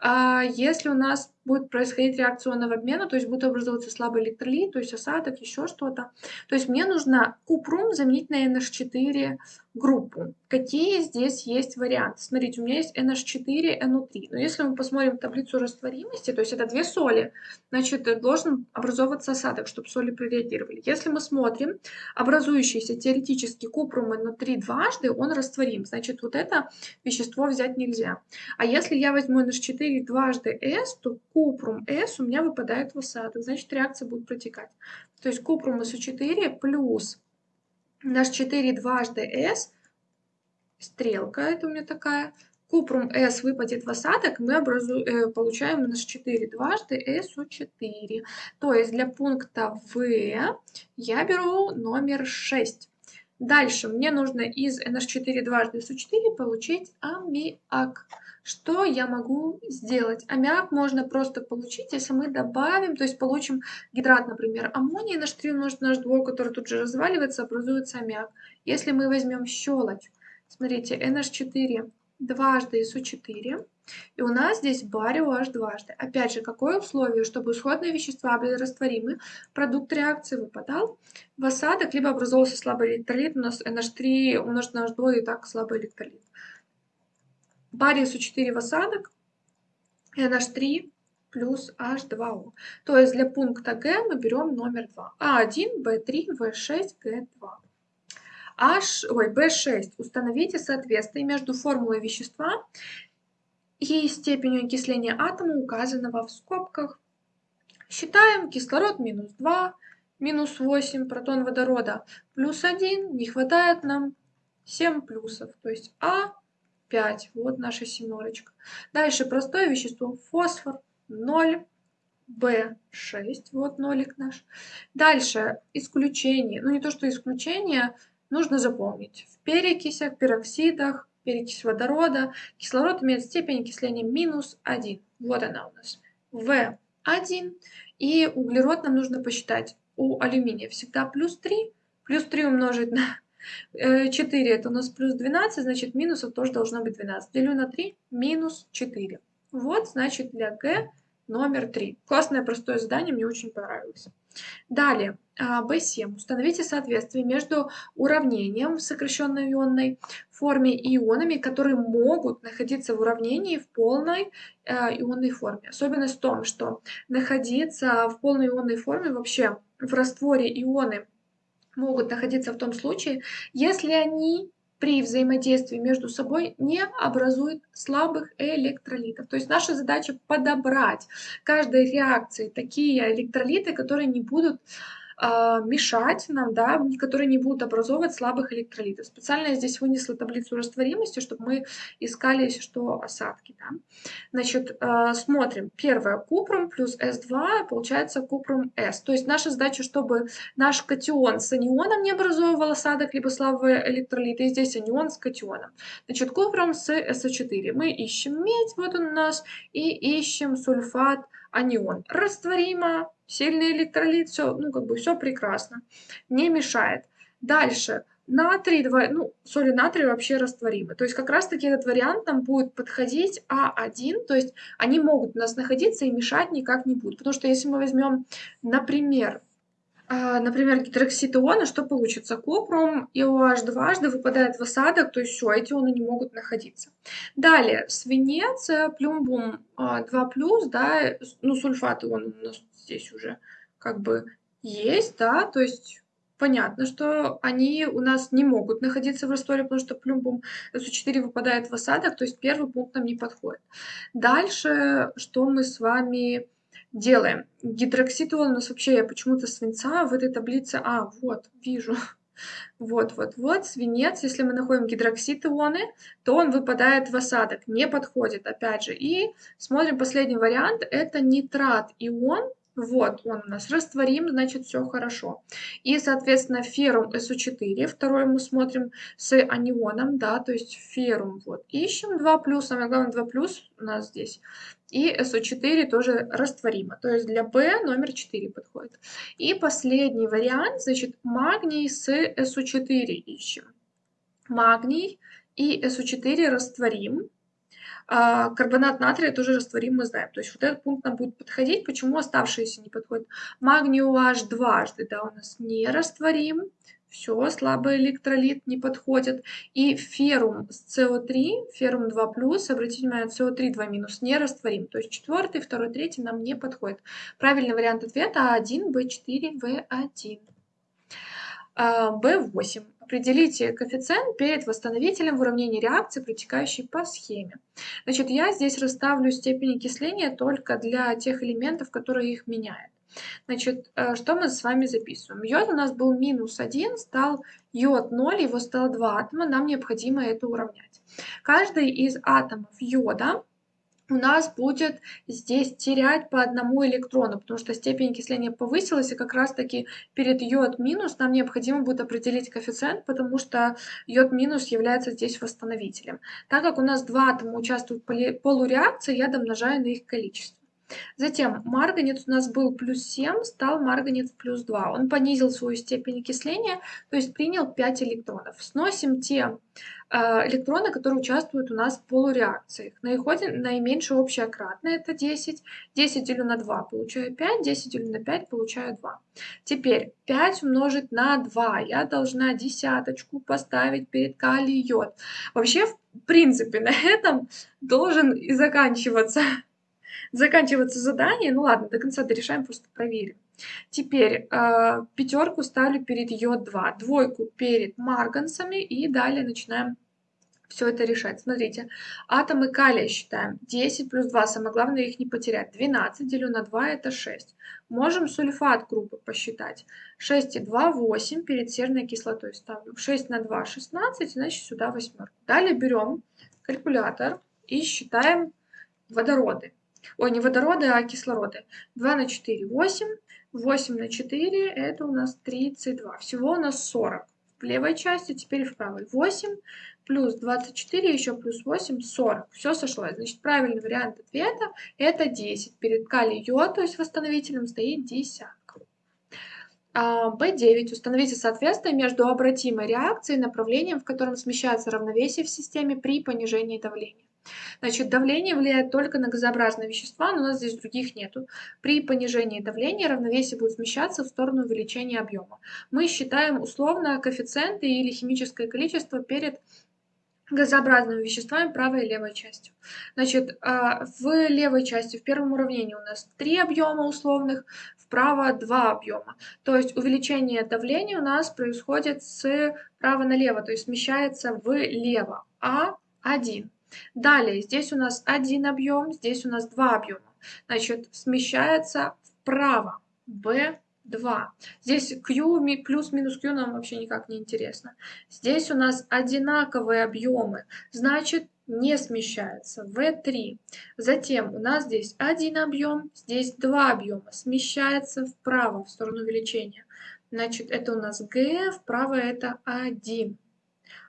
а, если у нас будет происходить реакционного обмена, то есть будет образовываться слабый электролит, то есть осадок, еще что-то. То есть мне нужно купрум заменить на NH4 группу. Какие здесь есть варианты? Смотрите, у меня есть NH4, NO3. Но если мы посмотрим таблицу растворимости, то есть это две соли, значит, должен образовываться осадок, чтобы соли прореагировали. Если мы смотрим, образующийся теоретически купрум NO3 дважды, он растворим. Значит, вот это вещество взять нельзя. А если я возьму NH4 дважды S, то купрум S у меня выпадает в осадок. Значит, реакция будет протекать. То есть купрум SO4 плюс наш 4 дважды S, стрелка это у меня такая, купрум S выпадет в осадок, мы образу, э, получаем NH4 дважды SO4. То есть для пункта В я беру номер 6. Дальше мне нужно из NH4 дважды SO4 получить аммиак. Что я могу сделать? Аммиак можно просто получить, если мы добавим, то есть получим гидрат, например, аммония, NH3 умножить на H2, который тут же разваливается, образуется аммиак. Если мы возьмем щелочь, смотрите, NH4 дважды SO4, и у нас здесь барио H дважды. Опять же, какое условие, чтобы исходные вещества были растворимы, продукт реакции выпадал в осадок, либо образовался слабый электролит, у нас NH3 умножить на H2 и так слабый электролит. Барий SO4 в осадок, NH3 плюс H2O. То есть для пункта Г мы берем номер 2. А1, Б3, В6, Г2. H, ой, B6. Установите соответствие между формулой вещества и степенью окисления атома, указанного в скобках. Считаем кислород минус 2, минус 8 протон водорода, плюс 1, не хватает нам 7 плюсов, то есть А5, вот наша семерочка. Дальше простое вещество, фосфор 0, В6, вот нолик наш. Дальше исключение, ну не то что исключение, нужно запомнить. В перекисях, пероксидах, перекись водорода, кислород имеет степень окисления минус 1. Вот она у нас. В1. И углерод нам нужно посчитать. У алюминия всегда плюс 3. Плюс 3 умножить на 4 э, это у нас плюс 12, значит минусов тоже должно быть 12. Делю на 3, минус 4. Вот, значит, для Г номер 3. Классное простое задание, мне очень понравилось. Далее, B7. А, Установите соответствие между уравнением в сокращенной ионной форме и ионами, которые могут находиться в уравнении в полной э, ионной форме. Особенность в том, что находиться в полной ионной форме вообще в растворе ионы могут находиться в том случае, если они при взаимодействии между собой не образует слабых электролитов. То есть наша задача подобрать каждой реакции такие электролиты, которые не будут мешать нам, да, которые не будут образовывать слабых электролитов. Специально я здесь вынесла таблицу растворимости, чтобы мы искали, если что, осадки. Да. Значит, а, смотрим. Первое, купрум плюс S2 получается купрум S. То есть наша задача, чтобы наш катион с анионом не образовывал осадок, либо слабые электролиты. И здесь анион с катионом. Значит, купрум с SO4. Мы ищем медь, вот он у нас, и ищем сульфат анион. Растворимо, сильный электролит, все, ну, как бы все прекрасно, не мешает. Дальше, натрий, два, ну, соли натрия вообще растворимы. То есть как раз-таки этот вариант нам будет подходить А1, то есть они могут у нас находиться и мешать никак не будут. Потому что если мы возьмем, например, например, гидроксид иона, что получится? Купрум и OH дважды выпадает в осадок, то есть все, эти ионы не могут находиться. Далее, свинец, плюмбум 2+, а, да, ну, сульфат ион у нас здесь уже как бы есть, да, то есть понятно, что они у нас не могут находиться в растворе, потому что плюмбум СО4 выпадает в осадок, то есть первый пункт нам не подходит. Дальше, что мы с вами делаем. Гидроксид у нас вообще, я почему-то свинца в этой таблице, а, вот, вижу. (laughs) Вот, вот, вот, свинец, если мы находим гидроксид ионы, то он выпадает в осадок, не подходит, опять же. И смотрим последний вариант, это нитрат ион, вот, он у нас растворим, значит, все хорошо. И, соответственно, феррум СО4, второй мы смотрим с анионом, да, то есть феррум, вот, ищем 2+, самое главное 2+, у нас здесь. И СО4 тоже растворимо, то есть для B номер 4 подходит. И последний вариант, значит, магний с СО4 ищем. Магний и СО4 растворим, а, карбонат натрия тоже растворим, мы знаем. То есть вот этот пункт нам будет подходить. Почему оставшиеся не подходят? Магний OH дважды, да, у нас не растворим. Все, слабый электролит не подходит. И феррум с СО3, феррум 2+, обратите внимание, СО3 2- не растворим. То есть четвертый, второй, третий нам не подходит. Правильный вариант ответа А1, Б4, В1. B8. Определите коэффициент перед восстановителем в уравнении реакции, протекающей по схеме. Значит, я здесь расставлю степень окисления только для тех элементов, которые их меняют. Значит, э, что мы с вами записываем? Йод у нас был минус 1, стал йод 0, его стало 2 атома, нам необходимо это уравнять. Каждый из атомов йода у нас будет здесь терять по одному электрону, потому что степень окисления повысилась, и как раз-таки перед йод минус нам необходимо будет определить коэффициент, потому что йод минус является здесь восстановителем. Так как у нас два атома участвуют в полуреакции, я домножаю на их количество. Затем марганец у нас был плюс 7, стал марганец плюс 2. Он понизил свою степень окисления, то есть принял 5 электронов. Сносим те э, электроны, которые участвуют у нас в полуреакциях. Находим наименьшее общее кратное, это 10. 10 делю на 2, получаю 5. 10 делю на 5, получаю 2. Теперь 5 умножить на 2. Я должна десяточку поставить перед калий йод. Вообще, в принципе, на этом должен и заканчиваться заканчиваться задание. Ну ладно, до конца дорешаем, просто проверим. Теперь э, пятерку ставлю перед йод-2, двойку перед марганцами и далее начинаем все это решать. Смотрите, атомы калия считаем. 10 плюс 2, самое главное их не потерять. 12 делю на 2 это 6. Можем сульфат группы посчитать. 6 и 2, 8, перед серной кислотой ставлю. 6 на 2, 16, значит сюда восьмерку. Далее берем калькулятор и считаем водороды. Ой, не водороды, а кислороды. 2 на 4 – 8. 8 на 4 – это у нас 32. Всего у нас 40. В левой части, теперь в правой. 8 плюс 24, еще плюс 8, 40. Все сошлось. Значит, правильный вариант ответа – это 10. Перед калий-йод, то есть восстановителем, стоит десятка. B9. А, Установите соответствие между обратимой реакцией и направлением, в котором смещается равновесие в системе при понижении давления. Значит, давление влияет только на газообразные вещества, но у нас здесь других нету. При понижении давления равновесие будет смещаться в сторону увеличения объема. Мы считаем условно коэффициенты или химическое количество перед газообразными веществами правой и левой частью. Значит, а, в левой части, в первом уравнении у нас три объема условных, вправо два объема. То есть увеличение давления у нас происходит с права налево, то есть смещается влево. А1. Далее, здесь у нас один объем, здесь у нас два объема. Значит, смещается вправо. B2. Здесь Q плюс-минус Q нам вообще никак не интересно. Здесь у нас одинаковые объемы, значит не смещается. V3. Затем у нас здесь один объем, здесь два объема, смещается вправо в сторону увеличения. Значит, это у нас G, вправо это 1.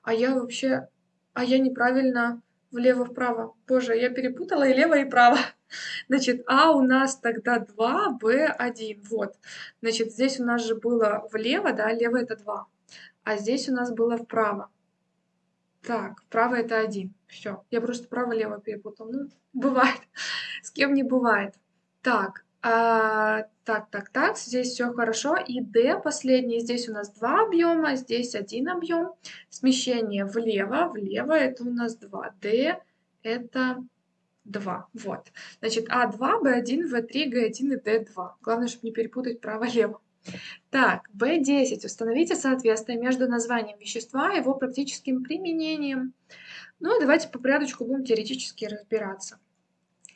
А я вообще, а я неправильно влево-вправо. Боже, я перепутала и лево, и право. (laughs) Значит, А у нас тогда 2, Б 1. Вот. Значит, здесь у нас же было влево, да, лево это 2. А здесь у нас было вправо. Так, вправо это 1. Все. Я просто право-лево перепутал. Ну, бывает. (laughs) С кем не бывает. Так, а, так, так, так, здесь все хорошо. И D последний, здесь у нас два объема, здесь один объем. Смещение влево, влево это у нас 2. D это 2. Вот. Значит, А2, B1, В3, Г1 и Д2. Главное, чтобы не перепутать право-лево. Так, B10. Установите соответствие между названием вещества и его практическим применением. Ну давайте по порядочку будем теоретически разбираться.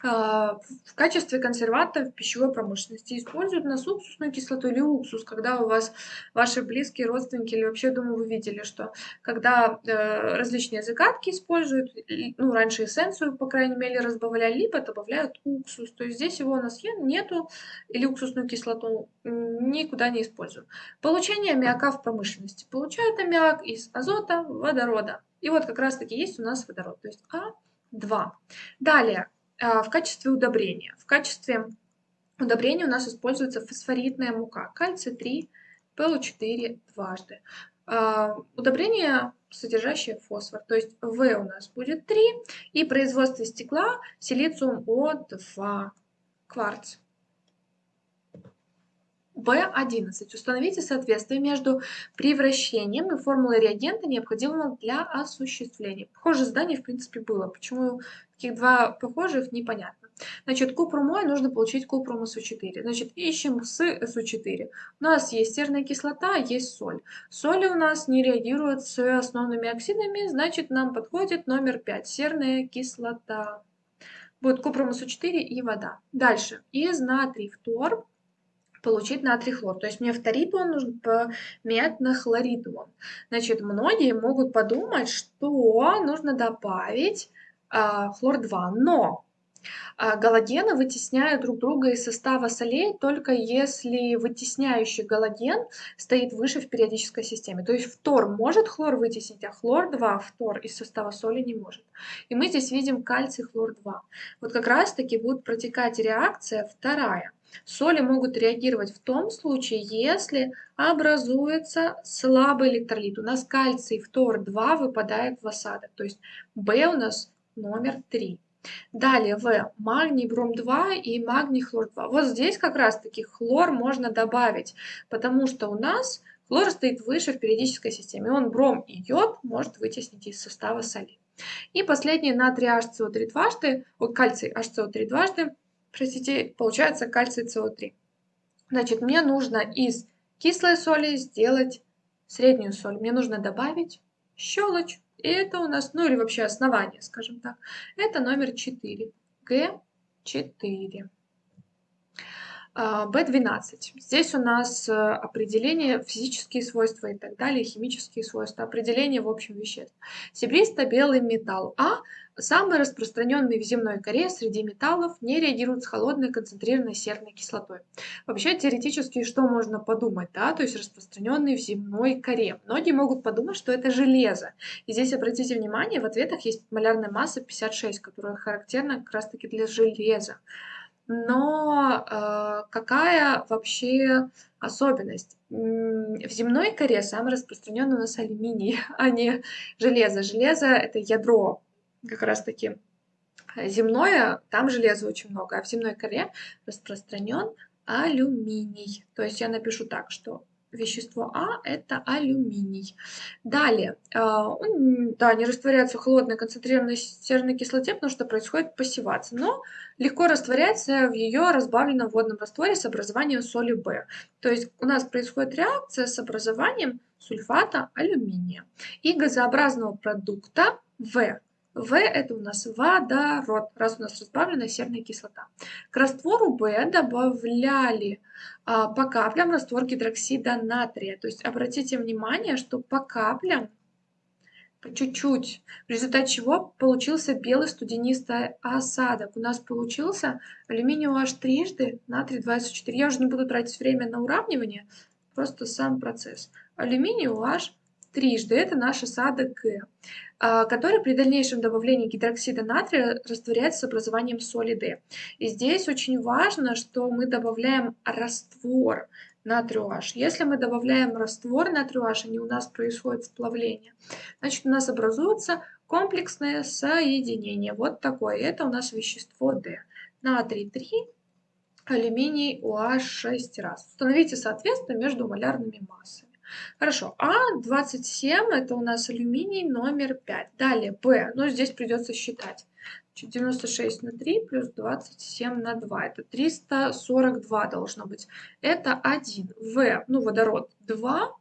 А, в качестве консерванта в пищевой промышленности используют нас уксусную кислоту или уксус, когда у вас ваши близкие родственники или вообще, думаю, вы видели, что когда э, различные закатки используют, ну, раньше эссенцию, по крайней мере, разбавляли, либо добавляют уксус. То есть здесь его у нас нету, или уксусную кислоту никуда не используют. Получение аммиака в промышленности. Получают аммиак из азота, водорода. И вот как раз-таки есть у нас водород, то есть А2. Далее, в качестве удобрения. В качестве удобрения у нас используется фосфоритная мука, кальций-3, ПО4 дважды. А, удобрение, содержащее фосфор, то есть В у нас будет 3, и производство стекла силициум О2, кварц. B11. Установите соответствие между превращением и формулой реагента, необходимого для осуществления. Похожее задание, в принципе, было. Почему таких два похожих, непонятно. Значит, купрумой нужно получить купрум СО4. Значит, ищем с СО4. У нас есть серная кислота, есть соль. Соли у нас не реагируют с основными оксидами, значит, нам подходит номер 5, серная кислота. Будет купрум СО4 и вода. Дальше. Из натрий фтор получить натрий хлор. То есть мне фторид он нужно поменять на хлорид он. Значит, многие могут подумать, что нужно добавить э, хлор-2, но а, галогены вытесняют друг друга из состава солей только если вытесняющий галоген стоит выше в периодической системе. То есть фтор может хлор вытеснить, а хлор-2 фтор из состава соли не может. И мы здесь видим кальций хлор-2. Вот как раз таки будет протекать реакция вторая. Соли могут реагировать в том случае, если образуется слабый электролит. У нас кальций фтор-2 выпадает в осадок, то есть В у нас номер 3. Далее В. Магний бром-2 и магний хлор-2. Вот здесь как раз-таки хлор можно добавить, потому что у нас хлор стоит выше в периодической системе. Он бром и йод может вытеснить из состава соли. И последний натрий HCO3 дважды, вот кальций HCO3 дважды, простите, получается кальций СО3. Значит, мне нужно из кислой соли сделать среднюю соль. Мне нужно добавить щелочь. И это у нас, ну или вообще основание, скажем так. Это номер 4. Г4. B12. Здесь у нас э, определение физические свойства и так далее, химические свойства, определение в общем веществ. Серебристо-белый металл А самый распространенный в земной коре среди металлов не реагирует с холодной концентрированной серной кислотой. Вообще теоретически что можно подумать, да, то есть распространенный в земной коре. Многие могут подумать, что это железо. И здесь обратите внимание, в ответах есть малярная масса 56, которая характерна как раз таки для железа но э, какая вообще особенность? В земной коре самый распространенный у нас алюминий, (laughs) а не железо. Железо – это ядро как раз-таки земное, там железа очень много, а в земной коре распространен алюминий. То есть я напишу так, что вещество А – это алюминий. Далее, а, он, да, не растворяется в холодной концентрированной серной кислоте, потому что происходит пассивация, но легко растворяется в ее разбавленном водном растворе с образованием соли В. То есть у нас происходит реакция с образованием сульфата алюминия и газообразного продукта В. В это у нас водород, раз у нас разбавлена серная кислота. К раствору В добавляли а, по каплям раствор гидроксида натрия. То есть обратите внимание, что по каплям, по чуть-чуть, в результате чего получился белый студенистый осадок. У нас получился алюминий OH трижды, натрий 24. Я уже не буду тратить время на уравнивание, просто сам процесс. Алюминий OH трижды, это наш осадок Г. А, который при дальнейшем добавлении гидроксида натрия растворяется с образованием соли D. И здесь очень важно, что мы добавляем раствор натрию H. Если мы добавляем раствор натрию H, и у нас происходит сплавление, значит у нас образуется комплексное соединение. Вот такое. Это у нас вещество D. Натрий 3, алюминий OH 6 раз. Установите соответствие между малярными массами. Хорошо, А27 это у нас алюминий номер 5. Далее Б, ну здесь придется считать. 96 на 3 плюс 27 на 2. Это 342 должно быть. Это 1. В, ну водород 2.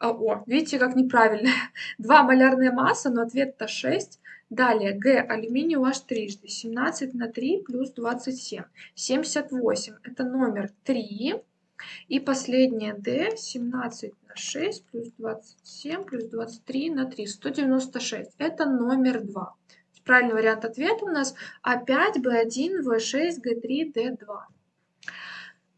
А, о, видите, как неправильно. (laughs) 2 малярная масса, но ответ-то 6. Далее Г, алюминий аж трижды. 17 на 3 плюс 27. 78. Это номер 3. И последнее D 17 на 6 плюс 27 плюс 23 на 3. 196. Это номер 2. Правильный вариант ответа у нас А5, В1, В6, Г3, Д2.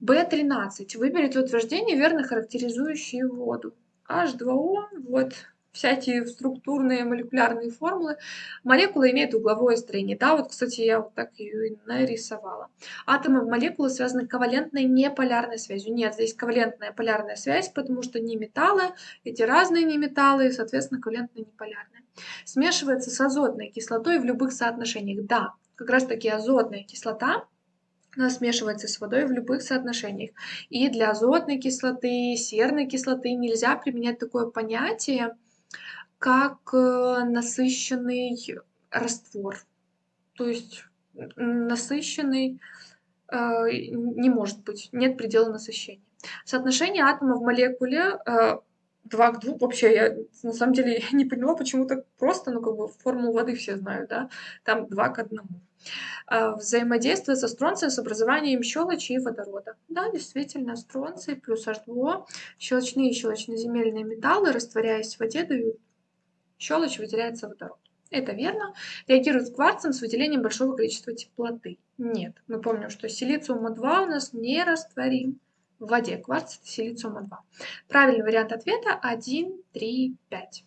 B13. Выберите утверждение, верно характеризующие воду. H2O, вот всякие структурные молекулярные формулы. Молекула имеет угловое строение. Да, вот, кстати, я вот так ее и нарисовала. Атомы молекулы связаны ковалентной неполярной связью. Нет, здесь ковалентная полярная связь, потому что не металлы, эти разные не металлы, соответственно, ковалентная неполярная. Смешивается с азотной кислотой в любых соотношениях. Да, как раз таки азотная кислота она смешивается с водой в любых соотношениях. И для азотной кислоты, серной кислоты нельзя применять такое понятие, как э, насыщенный раствор. То есть насыщенный э, не может быть, нет предела насыщения. Соотношение атомов в молекуле э, 2 к 2. Вообще, я на самом деле (laughs) не поняла, почему так просто, ну как бы формулу воды все знают, да, там 2 к 1. Э, взаимодействует со стронцием с образованием щелочи и водорода. Да, действительно, стронций плюс H2O, щелочные и щелочноземельные металлы, растворяясь в воде, дают щелочь, выделяется водород. Это верно. Реагирует с кварцем с выделением большого количества теплоты. Нет. Мы помним, что силициум-2 у нас не растворим в воде. Кварц это силициум-2. Правильный вариант ответа 1, 3, 5.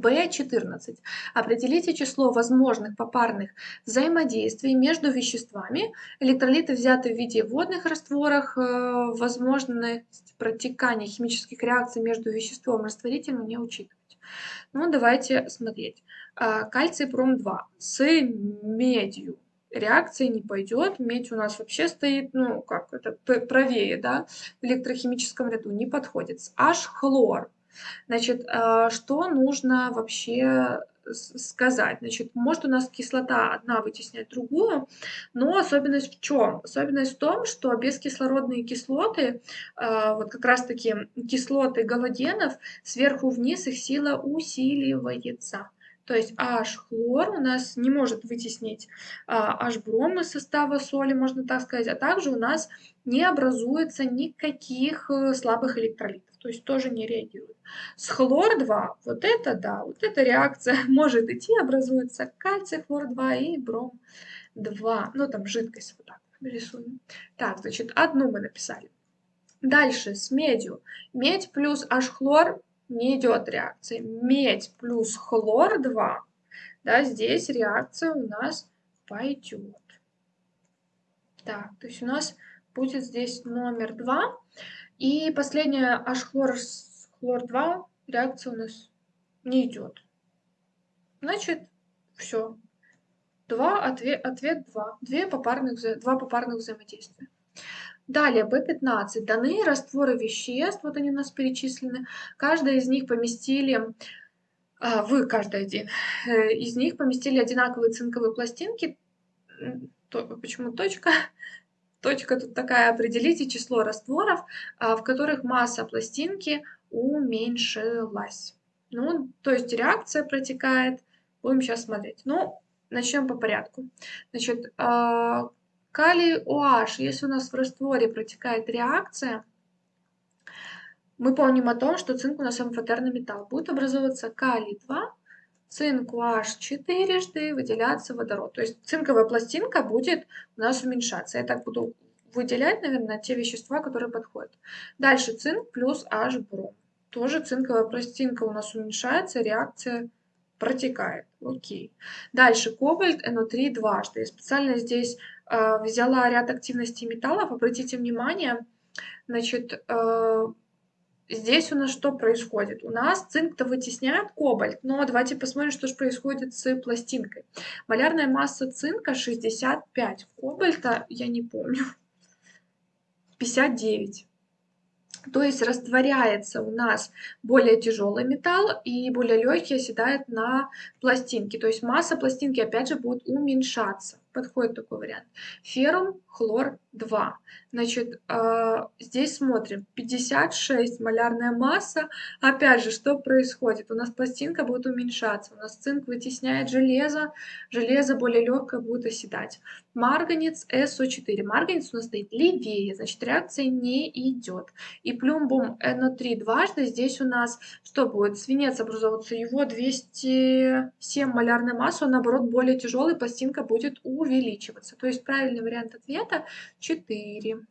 B14. Определите число возможных попарных взаимодействий между веществами. Электролиты взяты в виде водных растворах. Э, возможность протекания химических реакций между веществом и растворителем не учитывать. Ну, давайте смотреть. А, кальций пром-2 с медью реакции не пойдет. Медь у нас вообще стоит, ну, как это, правее, да, в электрохимическом ряду, не подходит. H-хлор. Значит, а, что нужно вообще сказать. Значит, может у нас кислота одна вытеснять другую, но особенность в чем? Особенность в том, что бескислородные кислоты, а, вот как раз-таки кислоты галогенов, сверху вниз их сила усиливается. То есть H-хлор у нас не может вытеснить H-бром из состава соли, можно так сказать, а также у нас не образуется никаких э, слабых электролитов то есть тоже не реагирует. С хлор-2, вот это да, вот эта реакция (laughs) может идти, образуется кальций, хлор-2 и бром-2. Ну, там жидкость вот так рисуем. Так, значит, одну мы написали. Дальше с медью. Медь плюс H-хлор не идет реакции. Медь плюс хлор-2, да, здесь реакция у нас пойдет. Так, то есть у нас будет здесь номер 2. И последняя H-хлор с хлор-2 реакция у нас не идет. Значит, все. Два, ответ, ответ 2. Две попарных, два попарных взаимодействия. Далее, B15. Даны растворы веществ, вот они у нас перечислены. Каждая из них поместили, а, вы каждый один, э, из них поместили одинаковые цинковые пластинки. То, почему точка? Точка тут такая, определите число растворов, а, в которых масса пластинки уменьшилась. Ну, то есть реакция протекает. Будем сейчас смотреть. Ну, начнем по порядку. Значит, а, калий OH, если у нас в растворе протекает реакция, мы помним о том, что цинк у нас амфотерный металл. Будет образовываться калий-2, цинк OH четырежды, выделяться водород. То есть цинковая пластинка будет у нас уменьшаться. Я так буду выделять, наверное, те вещества, которые подходят. Дальше цинк плюс H-бром. Тоже цинковая пластинка у нас уменьшается, реакция протекает. Окей. Дальше кобальт NO3 дважды. Я специально здесь э, взяла ряд активностей металлов. Обратите внимание, значит, э, Здесь у нас что происходит? У нас цинк-то вытесняет кобальт, но давайте посмотрим, что же происходит с пластинкой. Малярная масса цинка 65, кобальта я не помню, 59. То есть растворяется у нас более тяжелый металл и более легкий оседает на пластинке. То есть масса пластинки опять же будет уменьшаться подходит такой вариант. Феррум, хлор 2. Значит, э, здесь смотрим, 56 малярная масса. Опять же, что происходит? У нас пластинка будет уменьшаться, у нас цинк вытесняет железо, железо более легкое будет оседать. Марганец SO4. Марганец у нас стоит левее, значит, реакция не идет. И плюмбум NO3 дважды, здесь у нас что будет? Свинец образовываться, его 207 малярная масса, он наоборот более тяжелый, пластинка будет увеличиваться. То есть правильный вариант ответа 4.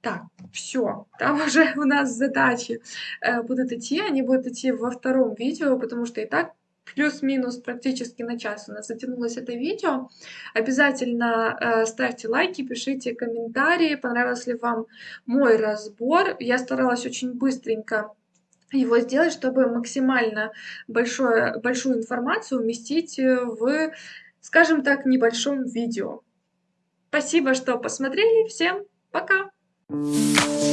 Так, все, там (laughs) уже у нас задачи э, будут идти, они будут идти во втором видео, потому что и так плюс-минус практически на час у нас затянулось это видео. Обязательно э, ставьте лайки, пишите комментарии, понравился ли вам мой разбор. Я старалась очень быстренько его сделать, чтобы максимально большое, большую информацию уместить в скажем так, небольшом видео. Спасибо, что посмотрели. Всем пока! Thank you.